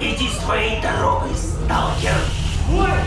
Иди своей дорогой,